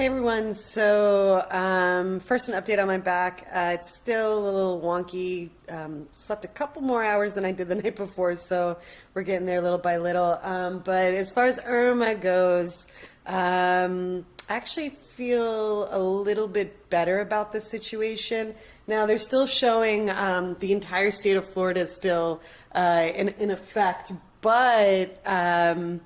Hey everyone, so um, first an update on my back. Uh, it's still a little wonky. Um, slept a couple more hours than I did the night before, so we're getting there little by little. Um, but as far as Irma goes, um, I actually feel a little bit better about the situation. Now they're still showing um, the entire state of Florida is still uh, in, in effect, but um,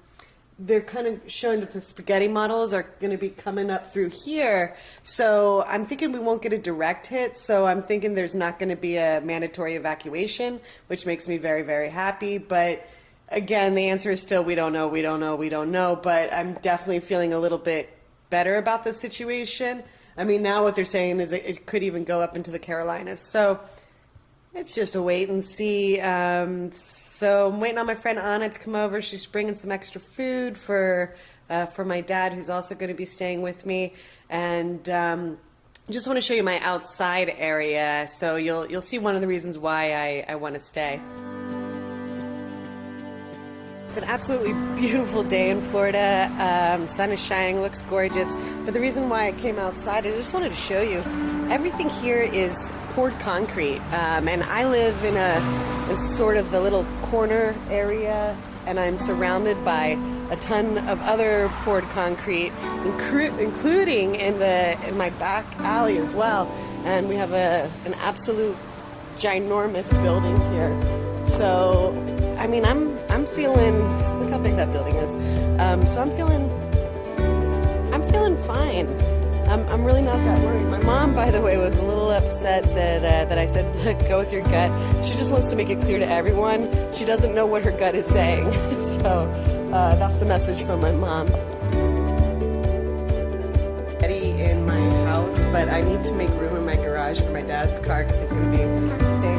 they're kind of showing that the spaghetti models are going to be coming up through here. So I'm thinking we won't get a direct hit. So I'm thinking there's not going to be a mandatory evacuation, which makes me very, very happy. But again, the answer is still we don't know, we don't know, we don't know. But I'm definitely feeling a little bit better about the situation. I mean, now what they're saying is it could even go up into the Carolinas. So it's just a wait and see. Um, so I'm waiting on my friend Anna to come over. She's bringing some extra food for uh, for my dad, who's also going to be staying with me, and. Um, I just want to show you my outside area, so you'll you'll see one of the reasons why I, I want to stay. It's an absolutely beautiful day in Florida. Um, sun is shining, looks gorgeous. But the reason why I came outside, I just wanted to show you, everything here is poured concrete. Um, and I live in a in sort of the little corner area, and I'm surrounded by a ton of other poured concrete, including in the in my back alley as well. And we have a an absolute ginormous building here. So, I mean, I'm I'm feeling. Look how big that building is. Um, so I'm feeling. I'm feeling fine. I'm, I'm really not that worried. My mom, by the way, was a little upset that uh, that I said go with your gut. She just wants to make it clear to everyone she doesn't know what her gut is saying. so uh, that's the message from my mom. Eddie in my house, but I need to make room in my garage for my dad's car because he's going to be staying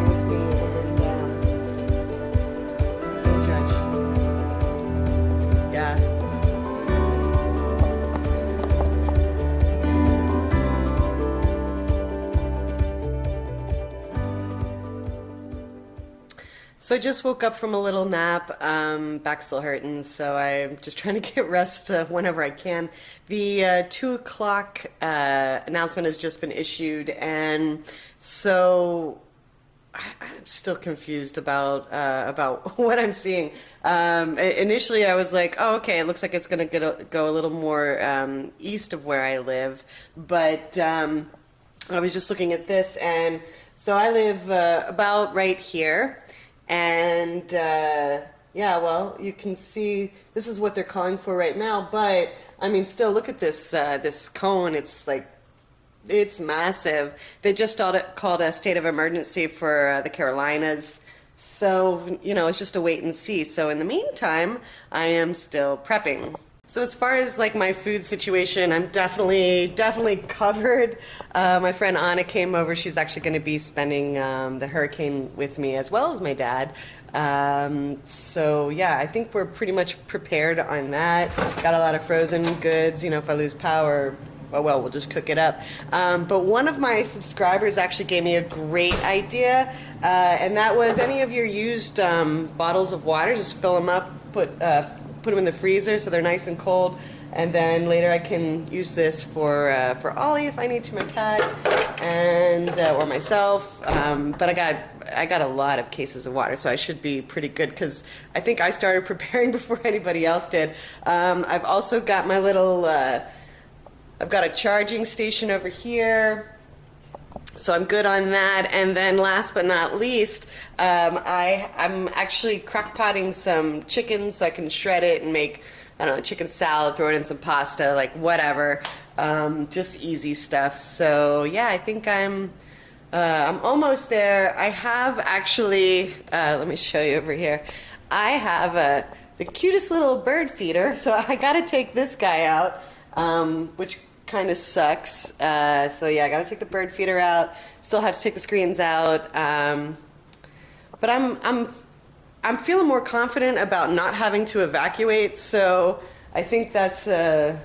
So I just woke up from a little nap. Um, back still hurting, so I'm just trying to get rest uh, whenever I can. The uh, two o'clock uh, announcement has just been issued, and so I'm still confused about uh, about what I'm seeing. Um, initially, I was like, "Oh, okay, it looks like it's going to go a little more um, east of where I live," but um, I was just looking at this, and so I live uh, about right here. And uh, yeah, well, you can see this is what they're calling for right now. But I mean, still, look at this uh, this cone. It's like it's massive. They just called a state of emergency for uh, the Carolinas. So, you know, it's just a wait and see. So in the meantime, I am still prepping. So as far as like my food situation, I'm definitely definitely covered. Uh, my friend Anna came over. She's actually going to be spending um, the hurricane with me as well as my dad. Um, so yeah, I think we're pretty much prepared on that. Got a lot of frozen goods. You know, if I lose power, oh well, we'll just cook it up. Um, but one of my subscribers actually gave me a great idea, uh, and that was any of your used um, bottles of water, just fill them up, put. Uh, put them in the freezer so they're nice and cold. And then later I can use this for uh, for Ollie if I need to, my cat, and uh, or myself. Um, but I got I got a lot of cases of water, so I should be pretty good because I think I started preparing before anybody else did. Um, I've also got my little. Uh, I've got a charging station over here. So I'm good on that. And then last but not least, um, I, I'm actually crock potting some chicken so I can shred it and make, I don't know, chicken salad, throw it in some pasta, like whatever. Um, just easy stuff. So yeah, I think I'm, uh, I'm almost there. I have actually, uh, let me show you over here. I have a, the cutest little bird feeder. So I got to take this guy out, um, which kind of sucks. Uh, so yeah, I got to take the bird feeder out. Still have to take the screens out. Um, but I'm I'm I'm feeling more confident about not having to evacuate. So I think that's a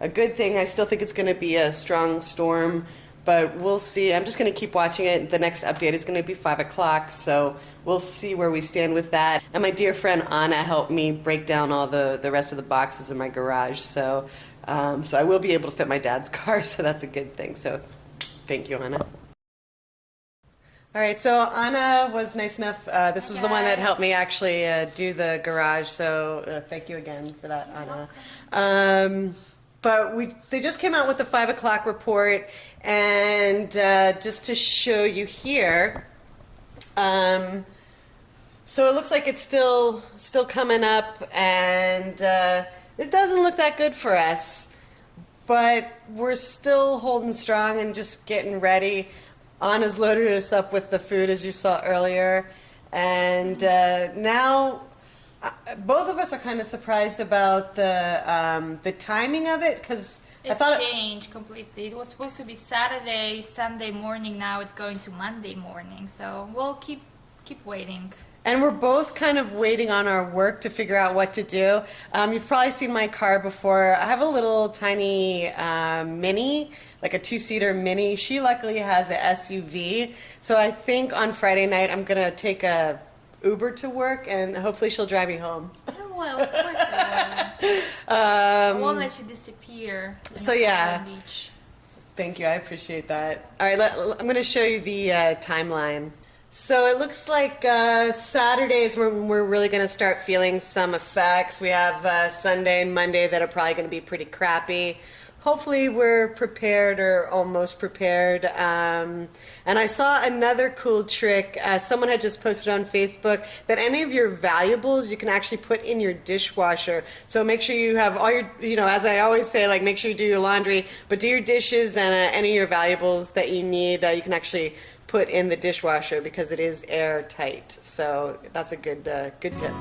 a good thing. I still think it's going to be a strong storm, but we'll see. I'm just going to keep watching it. The next update is going to be five o'clock. So we'll see where we stand with that. And my dear friend Anna helped me break down all the the rest of the boxes in my garage. So Um, so I will be able to fit my dad's car, so that's a good thing. So thank you, Anna. All right, so Anna was nice enough. Uh, this was the one that helped me actually uh, do the garage. So uh, thank you again for that, Anna. Um, but we they just came out with the five o'clock report, and uh, just to show you here. Um, so it looks like it's still still coming up, and uh, it doesn't look that good for us. But we're still holding strong and just getting ready. Anna's loaded us up with the food, as you saw earlier, and uh, now uh, both of us are kind of surprised about the um, the timing of it because I It thought changed completely. It was supposed to be Saturday, Sunday morning. Now it's going to Monday morning. So we'll keep keep waiting. And we're both kind of waiting on our work to figure out what to do. Um, you've probably seen my car before. I have a little tiny um, mini, like a two seater mini. She luckily has an SUV. So I think on Friday night I'm going to take a Uber to work and hopefully she'll drive me home. Oh, well, of course will. I Um, won't let you disappear. So, yeah. Beach. Thank you. I appreciate that. All right, let, I'm going to show you the uh, timeline. So it looks like uh, Saturdays when we're really going to start feeling some effects. We have uh, Sunday and Monday that are probably going to be pretty crappy. Hopefully, we're prepared or almost prepared. Um, and I saw another cool trick. Uh, someone had just posted on Facebook that any of your valuables you can actually put in your dishwasher. So make sure you have all your, you know, as I always say, like make sure you do your laundry, but do your dishes and uh, any of your valuables that you need, uh, you can actually put in the dishwasher because it is airtight. So that's a good, uh, good tip.